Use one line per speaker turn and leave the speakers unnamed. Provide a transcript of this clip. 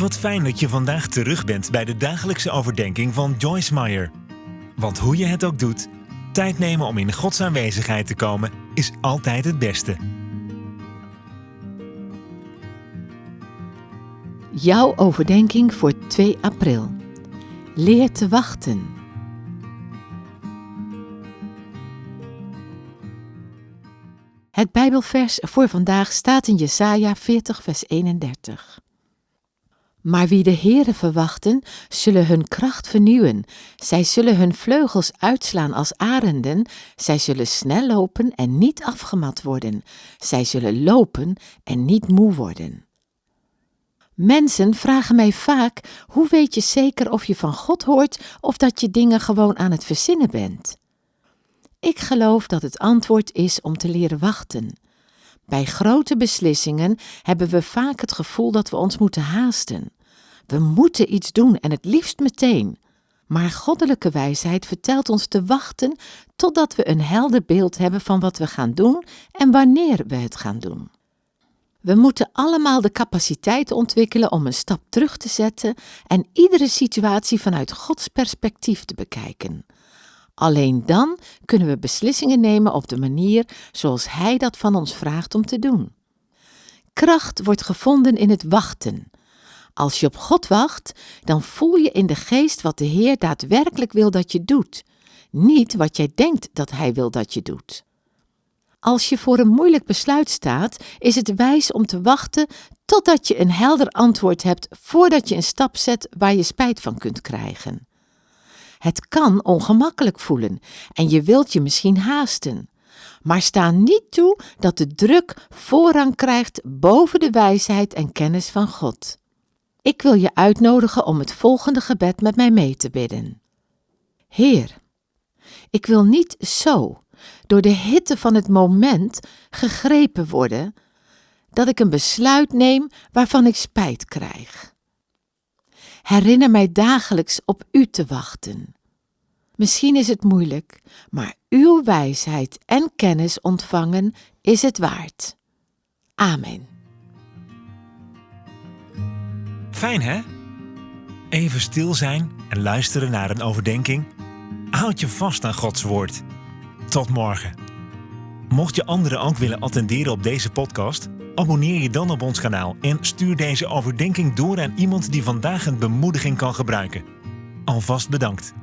Wat fijn dat je vandaag terug bent bij de dagelijkse overdenking van Joyce Meyer. Want hoe je het ook doet, tijd nemen om in Gods aanwezigheid te komen is altijd het beste.
Jouw overdenking voor 2 april. Leer te wachten. Het Bijbelvers voor vandaag staat in Jesaja 40 vers 31. Maar wie de Heere verwachten, zullen hun kracht vernieuwen. Zij zullen hun vleugels uitslaan als arenden. Zij zullen snel lopen en niet afgemat worden. Zij zullen lopen en niet moe worden. Mensen vragen mij vaak: hoe weet je zeker of je van God hoort of dat je dingen gewoon aan het verzinnen bent? Ik geloof dat het antwoord is om te leren wachten. Bij grote beslissingen hebben we vaak het gevoel dat we ons moeten haasten. We moeten iets doen en het liefst meteen. Maar goddelijke wijsheid vertelt ons te wachten totdat we een helder beeld hebben van wat we gaan doen en wanneer we het gaan doen. We moeten allemaal de capaciteit ontwikkelen om een stap terug te zetten en iedere situatie vanuit Gods perspectief te bekijken. Alleen dan kunnen we beslissingen nemen op de manier zoals Hij dat van ons vraagt om te doen. Kracht wordt gevonden in het wachten. Als je op God wacht, dan voel je in de geest wat de Heer daadwerkelijk wil dat je doet, niet wat jij denkt dat Hij wil dat je doet. Als je voor een moeilijk besluit staat, is het wijs om te wachten totdat je een helder antwoord hebt voordat je een stap zet waar je spijt van kunt krijgen. Het kan ongemakkelijk voelen en je wilt je misschien haasten. Maar sta niet toe dat de druk voorrang krijgt boven de wijsheid en kennis van God. Ik wil je uitnodigen om het volgende gebed met mij mee te bidden. Heer, ik wil niet zo, door de hitte van het moment, gegrepen worden, dat ik een besluit neem waarvan ik spijt krijg. Herinner mij dagelijks op U te wachten. Misschien is het moeilijk, maar uw wijsheid en kennis ontvangen is het waard. Amen.
Fijn hè? Even stil zijn en luisteren naar een overdenking. Houd je vast aan Gods woord. Tot morgen. Mocht je anderen ook willen attenderen op deze podcast, abonneer je dan op ons kanaal en stuur deze overdenking door aan iemand die vandaag een bemoediging kan gebruiken. Alvast bedankt.